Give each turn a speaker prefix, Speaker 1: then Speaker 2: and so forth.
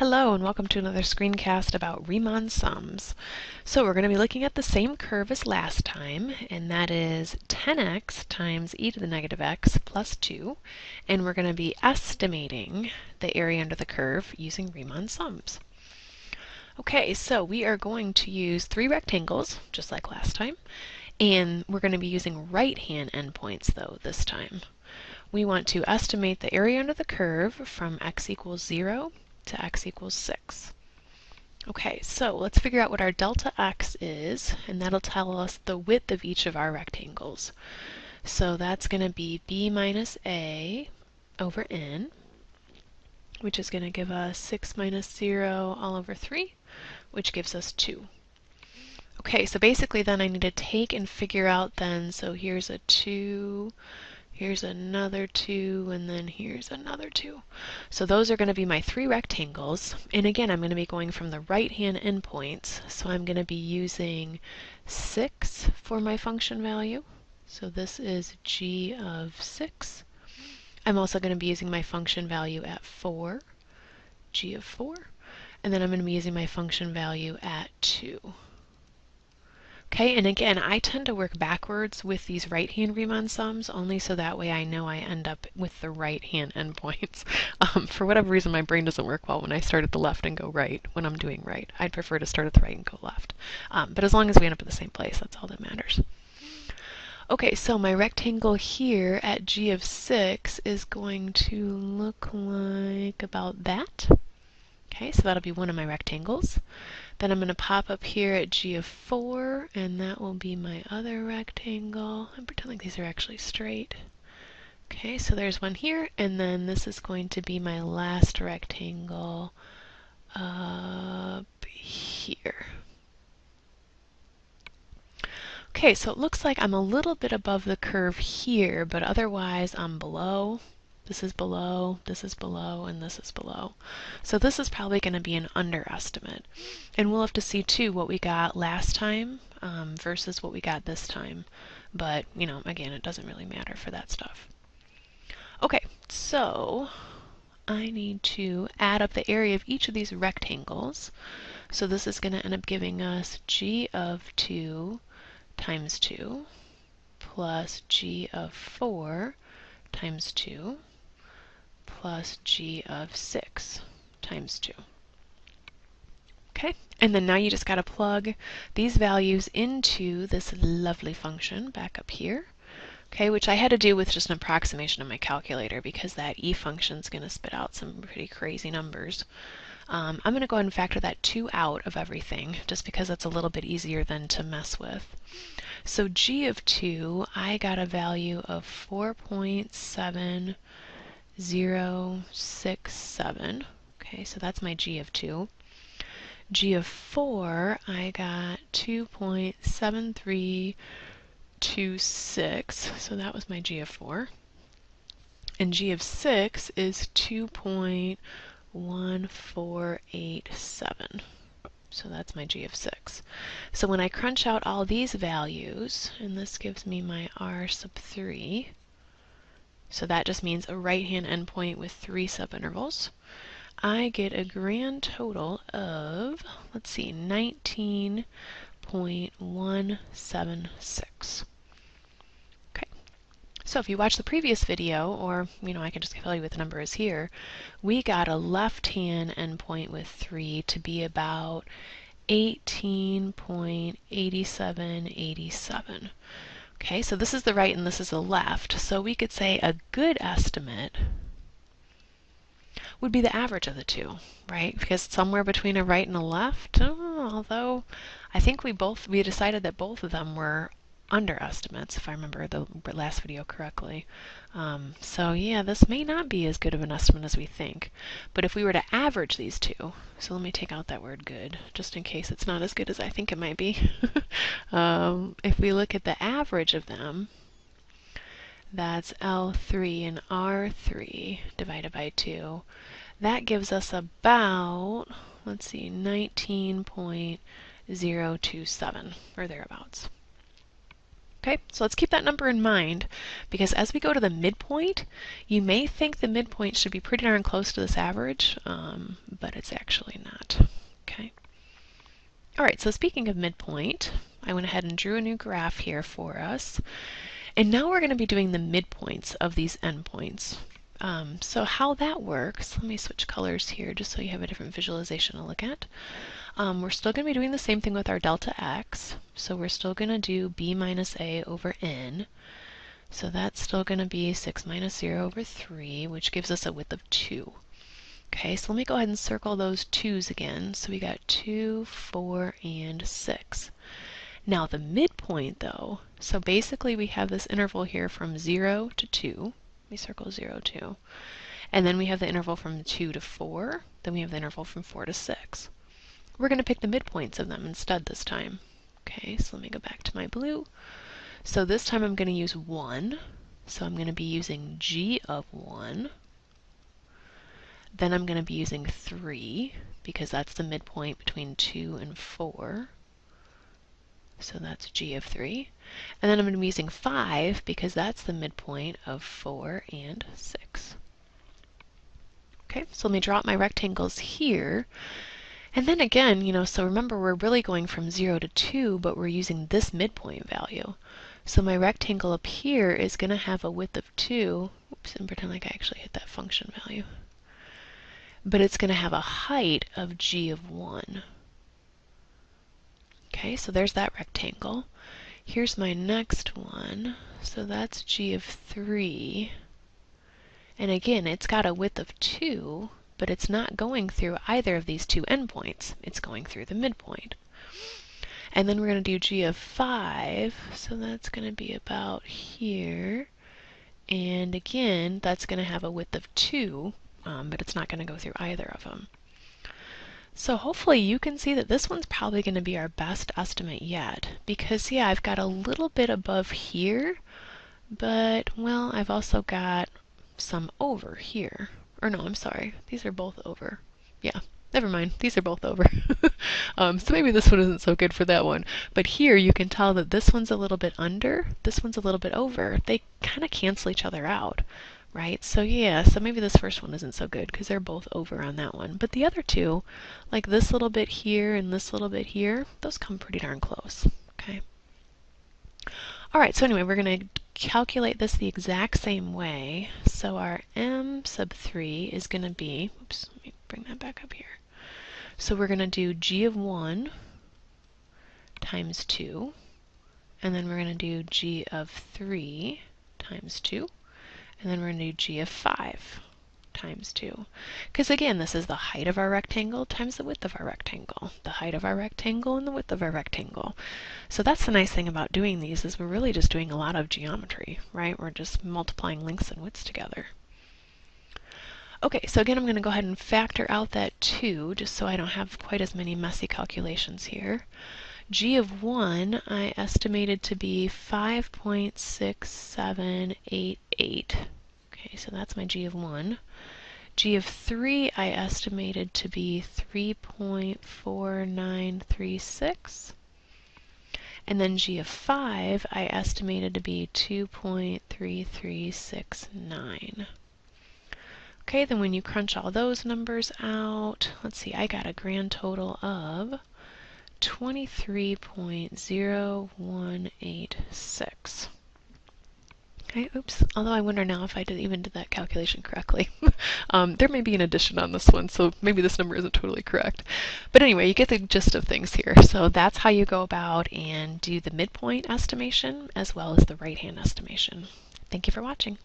Speaker 1: Hello and welcome to another screencast about Riemann sums. So we're going to be looking at the same curve as last time, and that is 10x times e to the negative x plus 2, and we're going to be estimating the area under the curve using Riemann sums. Okay, so we are going to use three rectangles, just like last time, and we're going to be using right-hand endpoints though this time. We want to estimate the area under the curve from x equals 0 to x equals 6. Okay, so let's figure out what our delta x is, and that'll tell us the width of each of our rectangles. So that's going to be b minus a over n, which is going to give us 6 minus 0 all over 3, which gives us 2. Okay, so basically then I need to take and figure out then, so here's a 2, Here's another two, and then here's another two. So those are going to be my three rectangles. And again, I'm going to be going from the right-hand endpoints. So I'm going to be using 6 for my function value. So this is g of 6. I'm also going to be using my function value at 4, g of 4. And then I'm going to be using my function value at 2. Okay, and again, I tend to work backwards with these right-hand Riemann sums, only so that way I know I end up with the right-hand endpoints. Um, for whatever reason, my brain doesn't work well when I start at the left and go right when I'm doing right. I'd prefer to start at the right and go left. Um, but as long as we end up at the same place, that's all that matters. Okay, so my rectangle here at g of 6 is going to look like about that. Okay, so that'll be one of my rectangles. Then I'm going to pop up here at G of 4, and that will be my other rectangle. And pretend like these are actually straight. Okay, so there's one here, and then this is going to be my last rectangle up here. Okay, so it looks like I'm a little bit above the curve here, but otherwise I'm below. This is below, this is below, and this is below. So this is probably going to be an underestimate. And we'll have to see too what we got last time um, versus what we got this time. But, you know, again, it doesn't really matter for that stuff. Okay, so I need to add up the area of each of these rectangles. So this is going to end up giving us g of 2 times 2 plus g of 4 times 2 plus g of 6 times 2. Okay, and then now you just got to plug these values into this lovely function back up here. Okay, which I had to do with just an approximation of my calculator because that e function is going to spit out some pretty crazy numbers. Um, I'm going to go ahead and factor that 2 out of everything just because that's a little bit easier than to mess with. So g of 2, I got a value of 4.7 0, 6, 7. Okay, so that's my g of 2. g of 4, I got 2.7326, so that was my g of 4. And g of 6 is 2.1487. So that's my g of 6. So when I crunch out all these values, and this gives me my r sub 3, so that just means a right-hand endpoint with three subintervals. I get a grand total of, let's see, 19.176. Okay. So if you watch the previous video, or, you know, I can just tell you what the number is here, we got a left-hand endpoint with 3 to be about 18.8787. Okay, so this is the right and this is the left. So we could say a good estimate would be the average of the two, right? Because somewhere between a right and a left, oh, although I think we both, we decided that both of them were underestimates, if I remember the last video correctly. Um, so yeah, this may not be as good of an estimate as we think. But if we were to average these two, so let me take out that word good, just in case it's not as good as I think it might be. um, if we look at the average of them, that's L3 and R3 divided by 2. That gives us about, let's see, 19.027, or thereabouts. Okay, so let's keep that number in mind because as we go to the midpoint, you may think the midpoint should be pretty darn close to this average, um, but it's actually not. Okay. All right, so speaking of midpoint, I went ahead and drew a new graph here for us. And now we're going to be doing the midpoints of these endpoints. Um, so how that works, let me switch colors here just so you have a different visualization to look at. Um, we're still going to be doing the same thing with our delta x. So we're still going to do b minus a over n. So that's still going to be 6 minus 0 over 3, which gives us a width of 2. Okay, so let me go ahead and circle those 2's again. So we got 2, 4, and 6. Now the midpoint though, so basically we have this interval here from 0 to 2. Let me circle 0, 2. And then we have the interval from 2 to 4. Then we have the interval from 4 to 6. We're going to pick the midpoints of them instead this time. Okay, so let me go back to my blue. So this time I'm going to use 1. So I'm going to be using g of 1. Then I'm going to be using 3 because that's the midpoint between 2 and 4. So that's g of 3. And then I'm going to be using 5 because that's the midpoint of 4 and 6. Okay, so let me out my rectangles here. And then again, you know, so remember we're really going from 0 to 2, but we're using this midpoint value. So my rectangle up here is going to have a width of 2. Oops, and pretend like I actually hit that function value. But it's going to have a height of g of 1. Okay, so there's that rectangle. Here's my next one. So that's g of 3. And again, it's got a width of 2, but it's not going through either of these two endpoints. It's going through the midpoint. And then we're going to do g of 5, so that's going to be about here. And again, that's going to have a width of 2, um, but it's not going to go through either of them. So hopefully you can see that this one's probably going to be our best estimate yet. Because, yeah, I've got a little bit above here, but, well, I've also got some over here. Or no, I'm sorry. These are both over. Yeah, never mind. These are both over. um, so maybe this one isn't so good for that one. But here you can tell that this one's a little bit under, this one's a little bit over. They kind of cancel each other out, right? So yeah, so maybe this first one isn't so good because they're both over on that one. But the other two, like this little bit here and this little bit here, those come pretty darn close, okay? All right, so anyway, we're going to calculate this the exact same way. So our m sub 3 is going to be, oops, let me bring that back up here. So we're going to do g of 1 times 2, and then we're going to do g of 3 times 2, and then we're going to do g of 5 times 2. Because again, this is the height of our rectangle times the width of our rectangle. The height of our rectangle and the width of our rectangle. So that's the nice thing about doing these is we're really just doing a lot of geometry, right? We're just multiplying lengths and widths together. Okay, so again, I'm going to go ahead and factor out that 2, just so I don't have quite as many messy calculations here. G of 1 I estimated to be 5.6788. Okay, so that's my G of 1. G of 3 I estimated to be 3.4936. And then G of 5 I estimated to be 2.3369. Okay, then when you crunch all those numbers out, let's see, I got a grand total of 23.0186. Okay, oops. Although I wonder now if I did even did that calculation correctly. um, there may be an addition on this one, so maybe this number isn't totally correct. But anyway, you get the gist of things here. So that's how you go about and do the midpoint estimation as well as the right-hand estimation. Thank you for watching.